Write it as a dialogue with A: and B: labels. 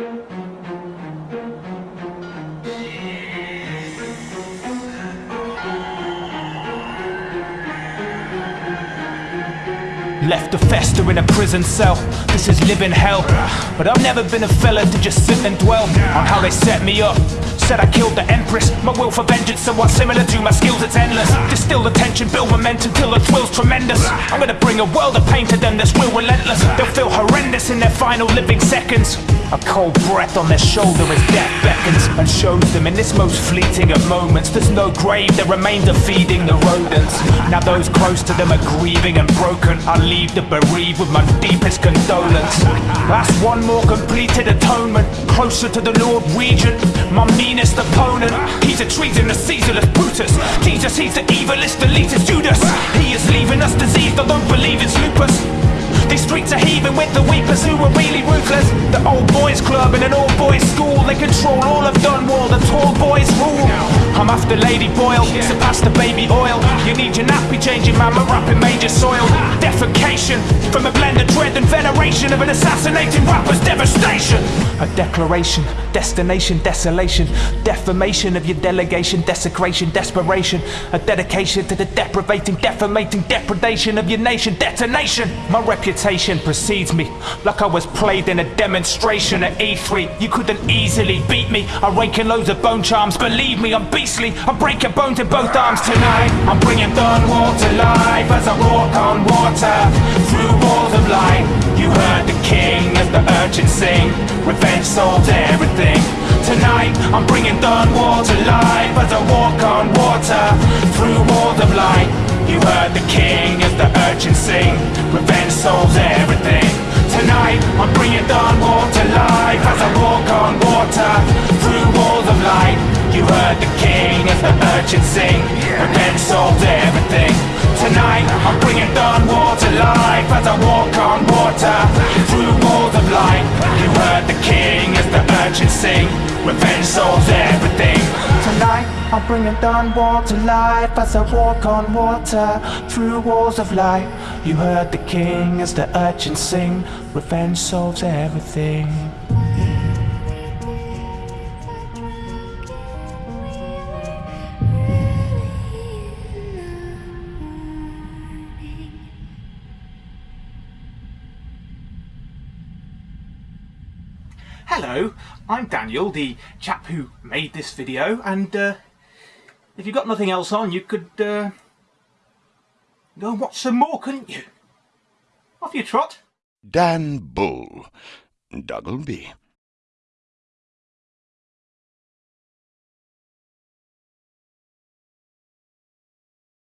A: Left to fester in a prison cell. This is living hell. But I've never been a fella to just sit and dwell on how they set me up. Said I killed the Empress. My will for vengeance somewhat similar to my skills, it's endless. Distill the tension, build momentum till the thrill's tremendous. I'm gonna bring a world of pain to them that's real relentless. They'll feel horrendous in their final living seconds. A cold breath on their shoulder as death beckons and shows them in this most fleeting of moments. There's no grave, the remains are feeding the rodents. Now those close to them are grieving and broken. I leave the bereaved with my deepest condolence. That's one more completed atonement. Closer to the Lord Regent, my meanest opponent. He's a treasonous, Caesarless Brutus. Jesus, he's the evilest, elitist Judas. He is leaving us diseased, I don't believe it's lupus. Streets are heaving with the weepers who are really ruthless. The old boys club and an all boys school, they control all of Dunwall, the tall boys rule. I'm after Lady Boyle, so pass the baby oil. You need your nappy changing, we're rapping major soil. Defecation from a blend of dread and veneration of an assassinating rapper's devastation. Declaration, destination, desolation, defamation of your delegation, desecration, desperation. A dedication to the deprivating, defamating depredation of your nation, detonation. My reputation precedes me like I was played in a demonstration at E3. You couldn't easily beat me. I'm raking loads of bone charms, believe me, I'm beastly. I'm breaking bones in both arms tonight. I'm bringing Dunwall to life as I walk on water the sing. Revenge solves everything. Tonight I'm bringing Dunwall to life as I walk on water through walls of light. You heard the king as the urchin sing. Revenge solves everything. Tonight I'm bringing Dunwall to life as I walk on water through walls of light. You heard the king as the urchin sing. Revenge solves everything. The king as the urchin sing. Revenge solves everything. Tonight I'm bringing Dunwall to life as I walk on water through walls of light. You heard the king as the urchin sing. Revenge solves everything. Hello, I'm Daniel, the chap who made this video, and uh, if you've got nothing else on, you could uh, go and watch some more, couldn't you? Off you trot.
B: Dan Bull, Duggleby.